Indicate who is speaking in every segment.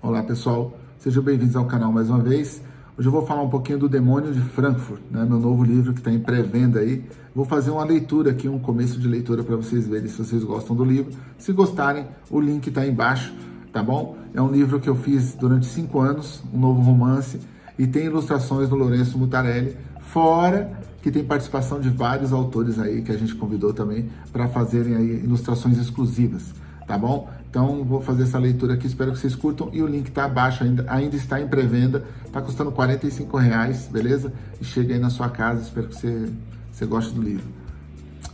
Speaker 1: Olá pessoal, sejam bem-vindos ao canal mais uma vez. Hoje eu vou falar um pouquinho do Demônio de Frankfurt, né? meu novo livro que está em pré-venda aí. Vou fazer uma leitura aqui, um começo de leitura para vocês verem se vocês gostam do livro. Se gostarem, o link está embaixo, tá bom? É um livro que eu fiz durante cinco anos, um novo romance, e tem ilustrações do Lourenço Mutarelli, fora que tem participação de vários autores aí que a gente convidou também para fazerem aí ilustrações exclusivas tá bom? Então, vou fazer essa leitura aqui, espero que vocês curtam. E o link tá abaixo, ainda, ainda está em pré-venda. Tá custando 45 reais, beleza? E chega aí na sua casa, espero que você, você goste do livro.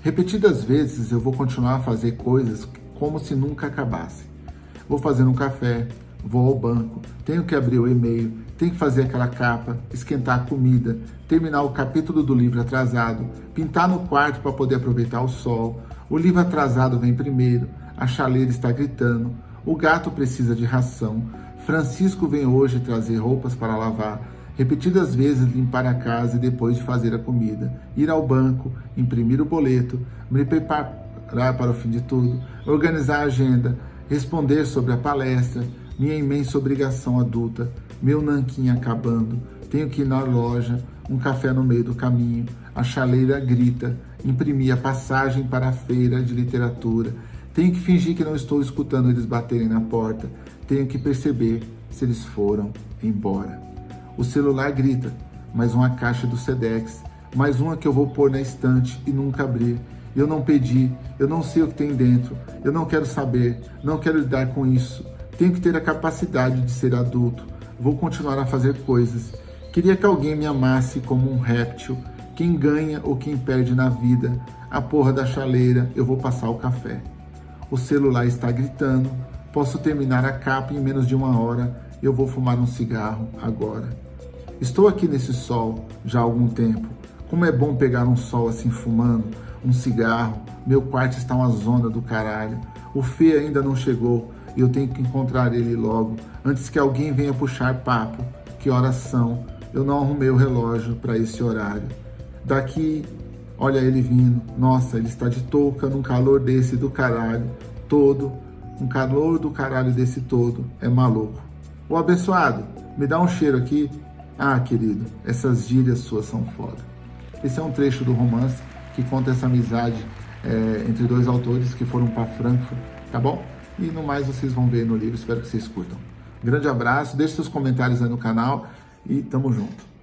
Speaker 1: Repetidas vezes, eu vou continuar a fazer coisas como se nunca acabasse. Vou fazer um café, vou ao banco, tenho que abrir o e-mail, tenho que fazer aquela capa, esquentar a comida, terminar o capítulo do livro atrasado, pintar no quarto para poder aproveitar o sol, o livro atrasado vem primeiro, a chaleira está gritando, o gato precisa de ração, Francisco vem hoje trazer roupas para lavar, repetidas vezes limpar a casa e depois de fazer a comida, ir ao banco, imprimir o boleto, me preparar para o fim de tudo, organizar a agenda, responder sobre a palestra, minha imensa obrigação adulta, meu nanquim acabando, tenho que ir na loja, um café no meio do caminho, a chaleira grita, imprimir a passagem para a feira de literatura, tenho que fingir que não estou escutando eles baterem na porta. Tenho que perceber se eles foram embora. O celular grita, mais uma caixa do Sedex, mais uma que eu vou pôr na estante e nunca abrir. Eu não pedi, eu não sei o que tem dentro, eu não quero saber, não quero lidar com isso. Tenho que ter a capacidade de ser adulto. Vou continuar a fazer coisas. Queria que alguém me amasse como um réptil. Quem ganha ou quem perde na vida. A porra da chaleira, eu vou passar o café o celular está gritando, posso terminar a capa em menos de uma hora, eu vou fumar um cigarro agora. Estou aqui nesse sol já há algum tempo, como é bom pegar um sol assim fumando, um cigarro, meu quarto está uma zona do caralho, o Fê ainda não chegou e eu tenho que encontrar ele logo, antes que alguém venha puxar papo, que horas são, eu não arrumei o relógio para esse horário. Daqui Olha ele vindo. Nossa, ele está de touca num calor desse do caralho todo. Um calor do caralho desse todo. É maluco. Ô abençoado, me dá um cheiro aqui. Ah, querido, essas gírias suas são foda. Esse é um trecho do romance que conta essa amizade é, entre dois autores que foram para Frankfurt, tá bom? E no mais vocês vão ver no livro, espero que vocês curtam. Grande abraço, deixe seus comentários aí no canal e tamo junto.